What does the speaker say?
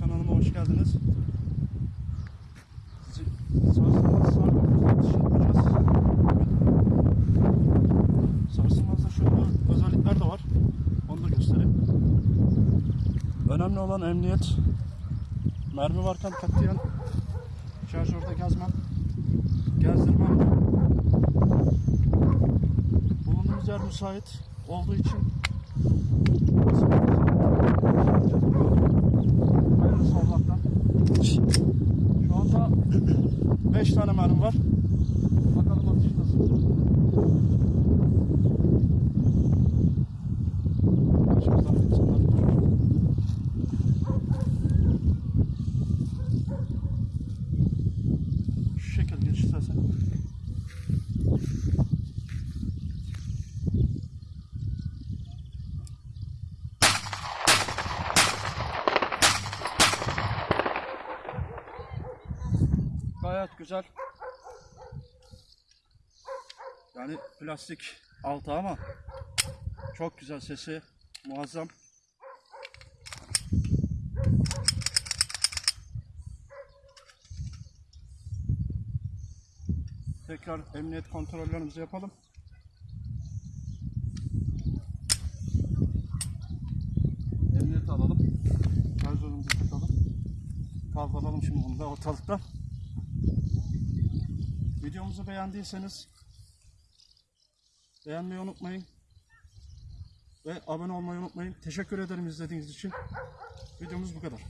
kanalıma hoş geldiniz. Sarsılmaz sargı atış yapacağız. Sarsılmazda şöyle özellikler de var. Onu da göstereyim. Önemli olan emniyet. Mermi varken katiyen şarjörde gezmem. Gezdirmem. Bulunduğumuz yer müsait olduğu için 5 tane mermi var. Bakalım atış nasıl. Şu şekil geç Gayet güzel. Yani plastik altı ama çok güzel sesi muazzam. Tekrar emniyet kontrollerimizi yapalım. Emniyet alalım. Şarjörümüzü takalım. Kaldıralım şimdi bunu da ortalıkta. Videomuzu beğendiyseniz beğenmeyi unutmayın. Ve abone olmayı unutmayın. Teşekkür ederim izlediğiniz için. Videomuz bu kadar.